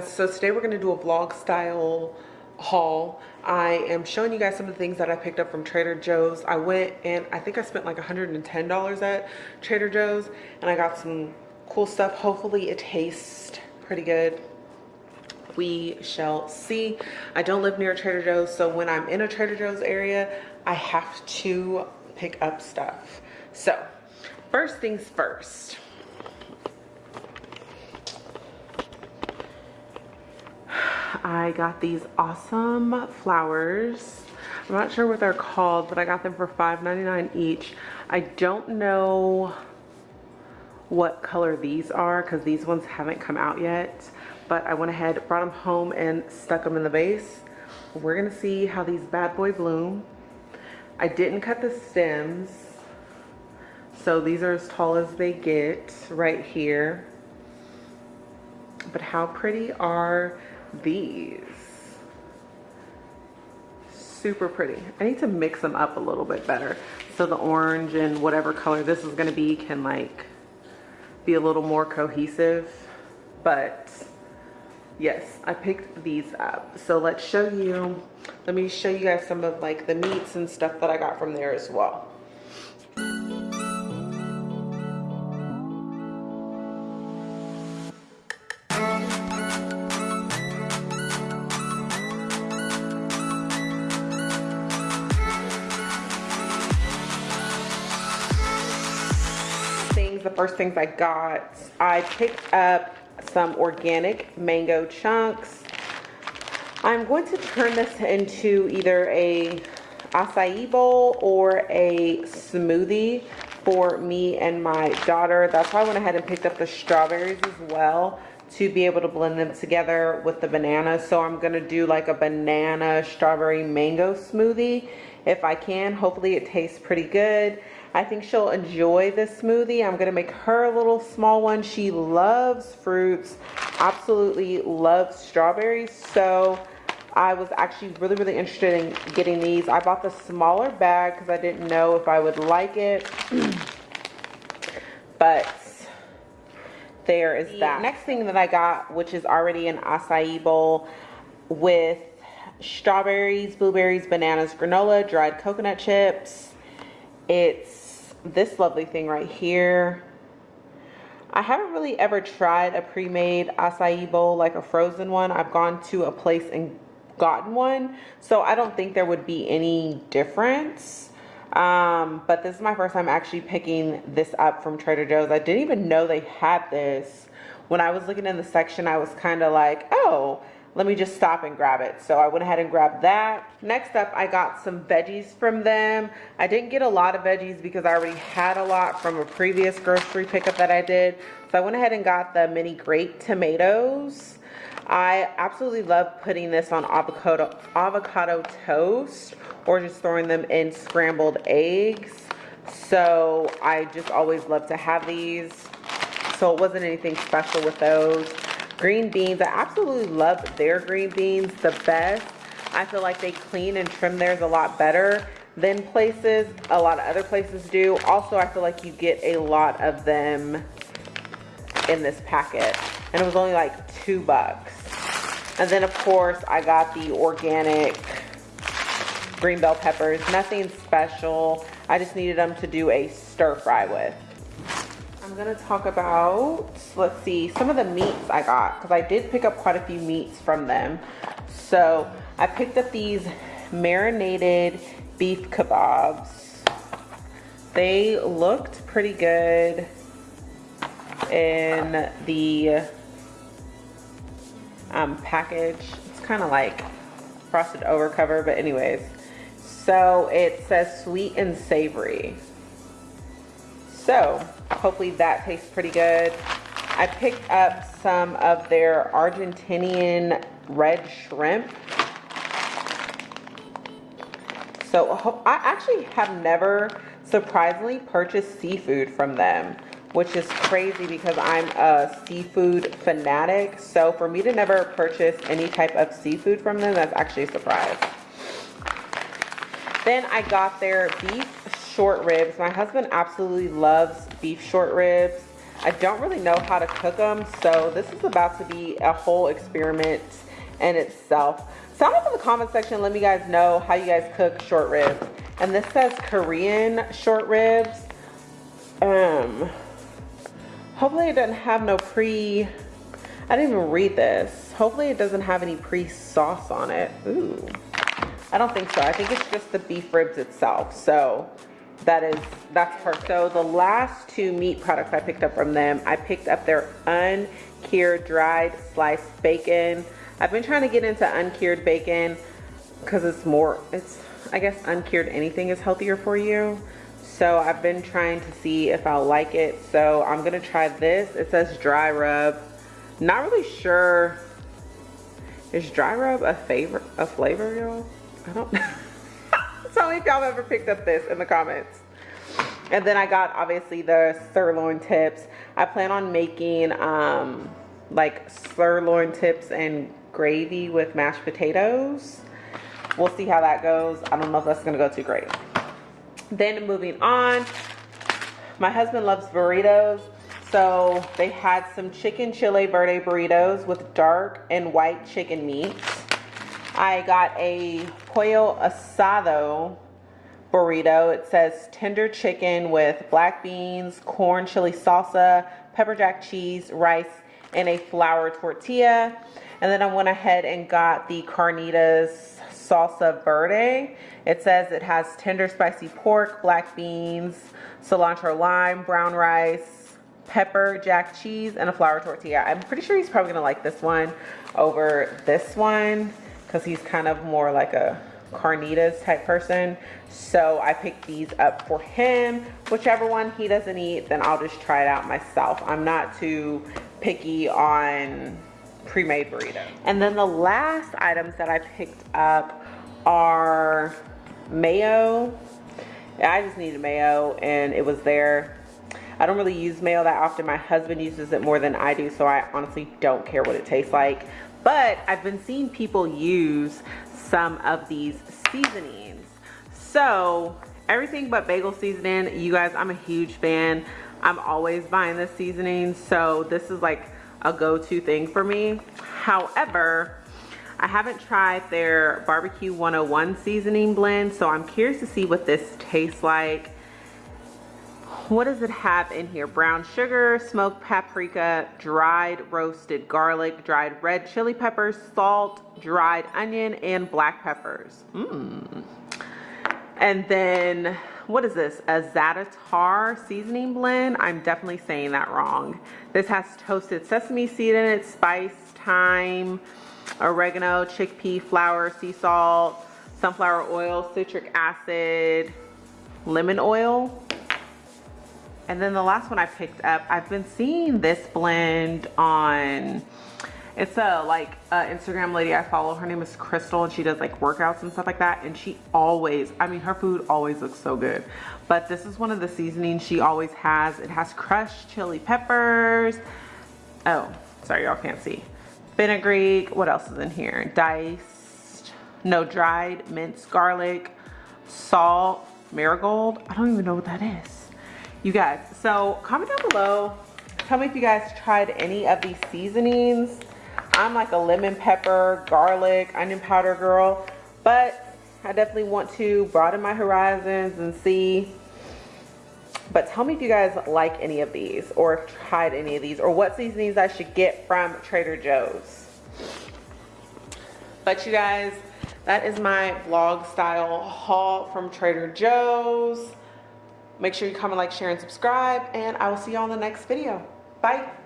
guys so today we're going to do a vlog style haul. I am showing you guys some of the things that i picked up from trader joe's. I went and i think i spent like 110 dollars at trader joe's and i got some cool stuff. Hopefully it tastes pretty good. We shall see. I don't live near trader joe's so when i'm in a trader joe's area i have to pick up stuff. So first things first I got these awesome flowers. I'm not sure what they're called, but I got them for $5.99 each. I don't know what color these are because these ones haven't come out yet. But I went ahead, brought them home and stuck them in the vase. We're gonna see how these bad boy bloom. I didn't cut the stems. So these are as tall as they get right here. But how pretty are these. Super pretty. I need to mix them up a little bit better so the orange and whatever color this is going to be can like be a little more cohesive. But yes i picked these up. So let's show you let me show you guys some of like the meats and stuff that i got from there as well the first things I got. I picked up some organic mango chunks. I'm going to turn this into either a acai bowl or a smoothie for me and my daughter. That's why I went ahead and picked up the strawberries as well to be able to blend them together with the banana. So I'm gonna do like a banana strawberry mango smoothie if I can. Hopefully it tastes pretty good. I think she'll enjoy this smoothie. I'm gonna make her a little small one. She loves fruits, absolutely loves strawberries. So I was actually really, really interested in getting these. I bought the smaller bag because I didn't know if I would like it. but there is that. Next thing that I got, which is already an acai bowl with strawberries, blueberries, bananas, granola, dried coconut chips. It's this lovely thing right here. I haven't really ever tried a pre-made acai bowl like a frozen one. I've gone to a place and gotten one. So I don't think there would be any difference. Um, but this is my first time actually picking this up from Trader Joe's. I didn't even know they had this. When I was looking in the section, I was kind of like, oh, let me just stop and grab it. So I went ahead and grabbed that. Next up, I got some veggies from them. I didn't get a lot of veggies because I already had a lot from a previous grocery pickup that I did. So I went ahead and got the mini grape tomatoes. I absolutely love putting this on avocado, avocado toast or just throwing them in scrambled eggs. So I just always love to have these. So it wasn't anything special with those. Green beans, I absolutely love their green beans the best. I feel like they clean and trim theirs a lot better than places, a lot of other places do. Also, I feel like you get a lot of them in this packet. And it was only like two bucks. And then of course, I got the organic green bell peppers. Nothing special. I just needed them to do a stir fry with. I'm gonna talk about, let's see, some of the meats I got, because I did pick up quite a few meats from them. So I picked up these marinated beef kebabs. They looked pretty good in the um, package. It's kind of like frosted over cover, but anyways. So it says sweet and savory. So hopefully that tastes pretty good. I picked up some of their Argentinian red shrimp. So I actually have never surprisingly purchased seafood from them, which is crazy because I'm a seafood fanatic. So for me to never purchase any type of seafood from them, that's actually a surprise. Then I got their beef short ribs. My husband absolutely loves beef short ribs. I don't really know how to cook them, so this is about to be a whole experiment in itself. Sound off in the comment section, let me guys know how you guys cook short ribs. And this says Korean short ribs. Um, hopefully it doesn't have no pre, I didn't even read this. Hopefully it doesn't have any pre-sauce on it. Ooh, I don't think so. I think it's just the beef ribs itself. So that is that's perfect so the last two meat products i picked up from them i picked up their uncured dried sliced bacon. I've been trying to get into uncured bacon because it's more it's i guess uncured anything is healthier for you. So i've been trying to see if i'll like it. So i'm gonna try this. It says dry rub. Not really sure. Is dry rub a favor a flavor y'all? I don't know if y'all ever picked up this in the comments. And then I got obviously the sirloin tips. I plan on making um, like sirloin tips and gravy with mashed potatoes. We'll see how that goes. I don't know if that's gonna go too great. Then moving on, my husband loves burritos. So they had some chicken chile verde burritos with dark and white chicken meat. I got a pollo asado burrito. It says tender chicken with black beans, corn chili salsa, pepper jack cheese, rice, and a flour tortilla. And then I went ahead and got the carnitas salsa verde. It says it has tender spicy pork, black beans, cilantro lime, brown rice, pepper jack cheese, and a flour tortilla. I'm pretty sure he's probably gonna like this one over this one because he's kind of more like a carnitas type person. So I picked these up for him. Whichever one he doesn't eat, then I'll just try it out myself. I'm not too picky on pre-made burritos. And then the last items that I picked up are mayo. I just needed mayo and it was there. I don't really use mayo that often. My husband uses it more than I do, so I honestly don't care what it tastes like. But I've been seeing people use some of these seasonings. So everything but bagel seasoning, you guys, I'm a huge fan. I'm always buying this seasoning. So this is like a go-to thing for me. However, I haven't tried their barbecue 101 seasoning blend. So I'm curious to see what this tastes like what does it have in here? Brown sugar, smoked paprika, dried roasted garlic, dried red chili peppers, salt, dried onion, and black peppers. Mmm. And then, what is this? A Za'atar seasoning blend? I'm definitely saying that wrong. This has toasted sesame seed in it, spice, thyme, oregano, chickpea flour, sea salt, sunflower oil, citric acid, lemon oil and then the last one I picked up, I've been seeing this blend on, it's a like a Instagram lady I follow. Her name is Crystal and she does like workouts and stuff like that. And she always, I mean, her food always looks so good. But this is one of the seasonings she always has. It has crushed chili peppers. Oh, sorry, y'all can't see. Fenugreek, what else is in here? Diced, no, dried minced garlic, salt, marigold. I don't even know what that is you guys so comment down below. Tell me if you guys tried any of these seasonings. I'm like a lemon pepper garlic onion powder girl but i definitely want to broaden my horizons and see. But tell me if you guys like any of these or tried any of these or what seasonings i should get from trader joe's. But you guys that is my vlog style haul from trader joe's Make sure you comment, like, share, and subscribe, and I will see you on the next video. Bye.